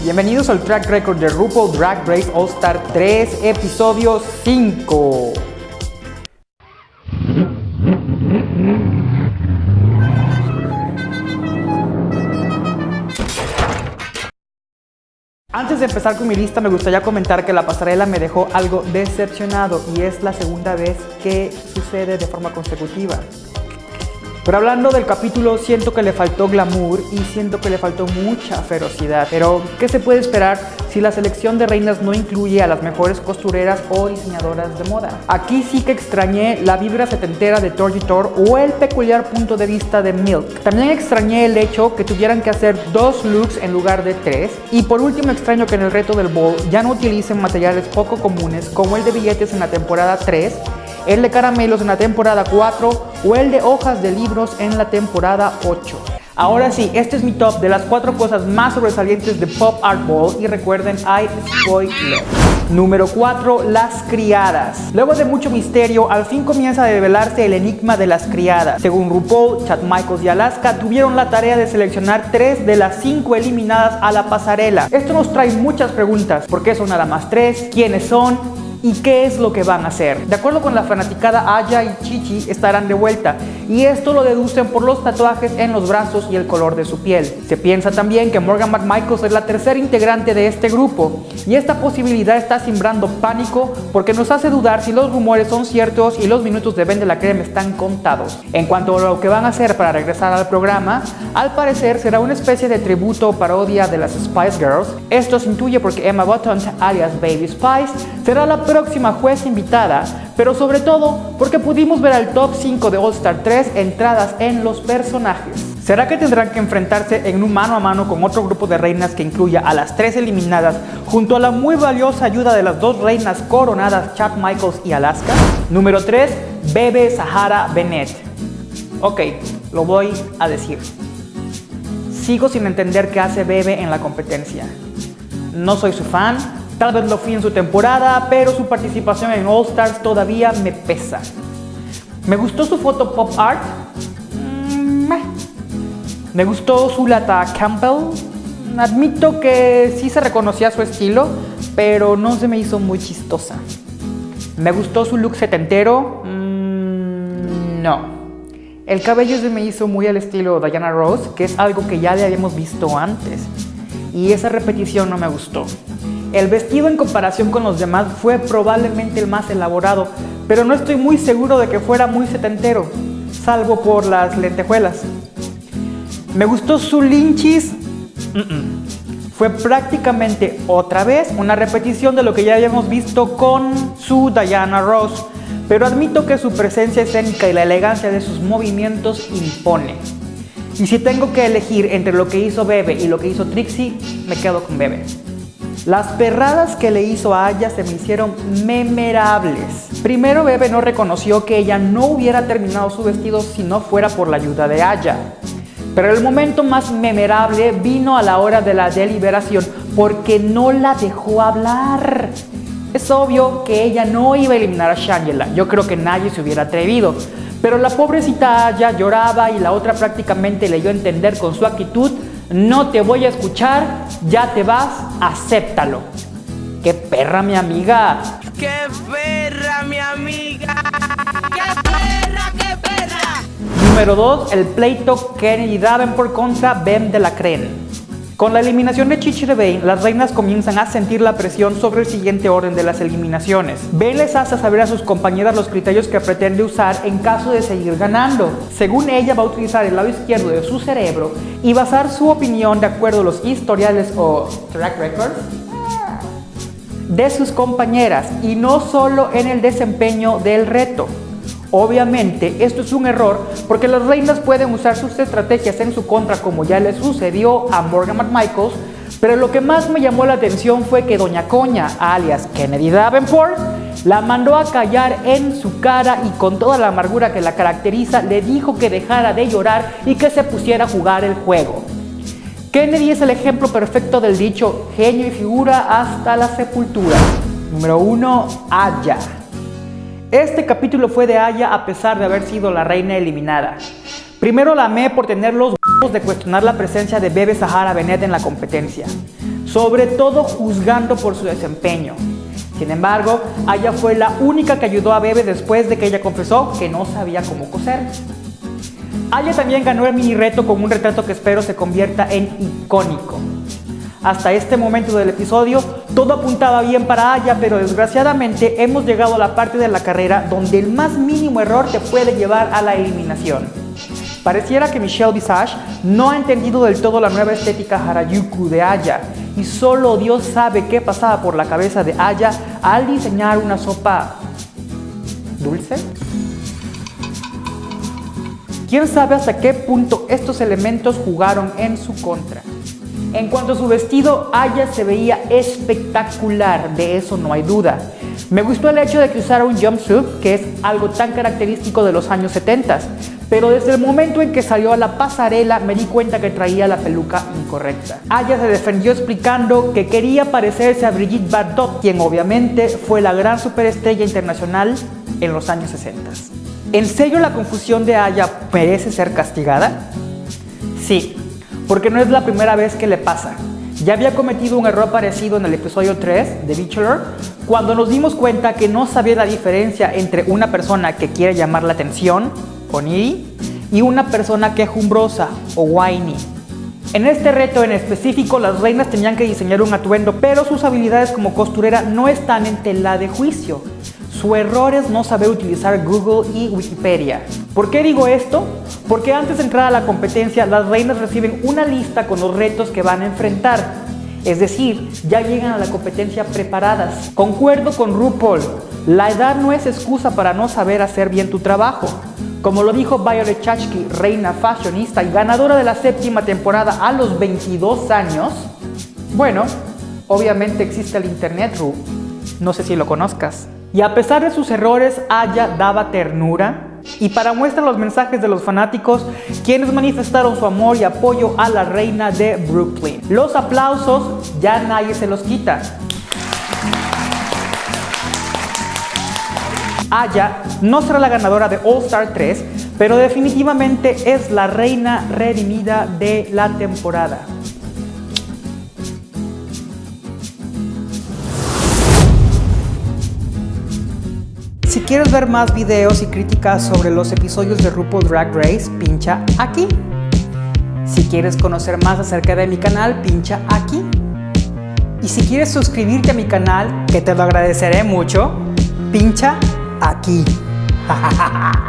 Bienvenidos al track record de RuPaul Drag Race All Star 3, episodio 5. Antes de empezar con mi lista me gustaría comentar que la pasarela me dejó algo decepcionado y es la segunda vez que sucede de forma consecutiva. Pero hablando del capítulo, siento que le faltó glamour y siento que le faltó mucha ferocidad. Pero, ¿qué se puede esperar si la selección de reinas no incluye a las mejores costureras o diseñadoras de moda? Aquí sí que extrañé la vibra setentera de Torgitor o el peculiar punto de vista de Milk. También extrañé el hecho que tuvieran que hacer dos looks en lugar de tres. Y por último extraño que en el reto del bowl ya no utilicen materiales poco comunes como el de billetes en la temporada 3 el de caramelos en la temporada 4 o el de hojas de libros en la temporada 8. Ahora sí, este es mi top de las cuatro cosas más sobresalientes de Pop Art Ball y recuerden, hay spoiler. Número 4. Las criadas. Luego de mucho misterio, al fin comienza a develarse el enigma de las criadas. Según RuPaul, Chad Michaels y Alaska tuvieron la tarea de seleccionar tres de las cinco eliminadas a la pasarela. Esto nos trae muchas preguntas. ¿Por qué son nada más tres? ¿Quiénes son? Y qué es lo que van a hacer. De acuerdo con la fanaticada, Aya y Chichi estarán de vuelta y esto lo deducen por los tatuajes en los brazos y el color de su piel. Se piensa también que Morgan McMichaels es la tercera integrante de este grupo y esta posibilidad está simbrando pánico porque nos hace dudar si los rumores son ciertos y los minutos de Ben de la Creme están contados. En cuanto a lo que van a hacer para regresar al programa, al parecer será una especie de tributo o parodia de las Spice Girls. Esto se intuye porque Emma Button, alias Baby Spice, será la próxima juez invitada, pero sobre todo porque pudimos ver al top 5 de All Star 3 entradas en los personajes. ¿Será que tendrán que enfrentarse en un mano a mano con otro grupo de reinas que incluya a las tres eliminadas junto a la muy valiosa ayuda de las dos reinas coronadas Chad Michaels y Alaska? Número 3. Bebe Sahara Bennett. Ok, lo voy a decir. Sigo sin entender qué hace Bebe en la competencia. No soy su fan, Tal vez lo fui en su temporada, pero su participación en All Stars todavía me pesa. ¿Me gustó su foto pop art? Mm, me gustó su lata Campbell. Admito que sí se reconocía su estilo, pero no se me hizo muy chistosa. ¿Me gustó su look setentero? Mm, no. El cabello se me hizo muy al estilo Diana Rose, que es algo que ya le habíamos visto antes. Y esa repetición no me gustó. El vestido en comparación con los demás fue probablemente el más elaborado, pero no estoy muy seguro de que fuera muy setentero, salvo por las lentejuelas. ¿Me gustó su linchis? Fue prácticamente otra vez una repetición de lo que ya habíamos visto con su Diana Ross, pero admito que su presencia escénica y la elegancia de sus movimientos impone. Y si tengo que elegir entre lo que hizo Bebe y lo que hizo Trixie, me quedo con Bebe. Las perradas que le hizo a Aya se me hicieron memorables. Primero Bebe no reconoció que ella no hubiera terminado su vestido si no fuera por la ayuda de Aya. Pero el momento más memorable vino a la hora de la deliberación porque no la dejó hablar. Es obvio que ella no iba a eliminar a Shangela, yo creo que nadie se hubiera atrevido. Pero la pobrecita Aya lloraba y la otra prácticamente le dio a entender con su actitud no te voy a escuchar, ya te vas, acéptalo. ¡Qué perra mi amiga! ¡Qué perra mi amiga! ¡Qué perra, qué perra! Número 2, el pleito Kennedy Davenport contra Bem de la Creen. Con la eliminación de Chichi de Bane, las reinas comienzan a sentir la presión sobre el siguiente orden de las eliminaciones. Bane les hace saber a sus compañeras los criterios que pretende usar en caso de seguir ganando. Según ella, va a utilizar el lado izquierdo de su cerebro y basar su opinión de acuerdo a los historiales o track records de sus compañeras y no solo en el desempeño del reto. Obviamente esto es un error porque las reinas pueden usar sus estrategias en su contra como ya le sucedió a Morgan McMichaels, pero lo que más me llamó la atención fue que Doña Coña, alias Kennedy Davenport, la mandó a callar en su cara y con toda la amargura que la caracteriza le dijo que dejara de llorar y que se pusiera a jugar el juego. Kennedy es el ejemplo perfecto del dicho genio y figura hasta la sepultura. Número 1. Aya. Este capítulo fue de Aya a pesar de haber sido la reina eliminada. Primero la amé por tener los de cuestionar la presencia de Bebe Sahara Benet en la competencia. sobre todo juzgando por su desempeño. Sin embargo, Aya fue la única que ayudó a Bebe después de que ella confesó que no sabía cómo coser. Aya también ganó el mini reto con un retrato que espero se convierta en icónico. Hasta este momento del episodio, todo apuntaba bien para Aya, pero desgraciadamente hemos llegado a la parte de la carrera donde el más mínimo error te puede llevar a la eliminación. Pareciera que Michelle Visage no ha entendido del todo la nueva estética Harajuku de Aya y solo Dios sabe qué pasaba por la cabeza de Aya al diseñar una sopa dulce. ¿Quién sabe hasta qué punto estos elementos jugaron en su contra? En cuanto a su vestido, Aya se veía espectacular, de eso no hay duda. Me gustó el hecho de que usara un jumpsuit, que es algo tan característico de los años 70, pero desde el momento en que salió a la pasarela me di cuenta que traía la peluca incorrecta. Aya se defendió explicando que quería parecerse a Brigitte Bardot, quien obviamente fue la gran superestrella internacional en los años 60. ¿En serio la confusión de Aya merece ser castigada? Sí, porque no es la primera vez que le pasa. Ya había cometido un error parecido en el episodio 3 de Bachelor, cuando nos dimos cuenta que no sabía la diferencia entre una persona que quiere llamar la atención, o needy, y una persona quejumbrosa, o whiny. En este reto en específico, las reinas tenían que diseñar un atuendo, pero sus habilidades como costurera no están en tela de juicio. Su error es no saber utilizar Google y Wikipedia. ¿Por qué digo esto? Porque antes de entrar a la competencia, las reinas reciben una lista con los retos que van a enfrentar. Es decir, ya llegan a la competencia preparadas. Concuerdo con RuPaul, la edad no es excusa para no saber hacer bien tu trabajo. Como lo dijo Violet Chachki, reina fashionista y ganadora de la séptima temporada a los 22 años, bueno, obviamente existe el internet, Ru. No sé si lo conozcas. Y a pesar de sus errores, Aya daba ternura. Y para muestra los mensajes de los fanáticos, quienes manifestaron su amor y apoyo a la reina de Brooklyn. Los aplausos ya nadie se los quita. Aya no será la ganadora de All Star 3, pero definitivamente es la reina redimida de la temporada. Quieres ver más videos y críticas sobre los episodios de RuPaul Drag Race, pincha aquí. Si quieres conocer más acerca de mi canal, pincha aquí. Y si quieres suscribirte a mi canal, que te lo agradeceré mucho, pincha aquí.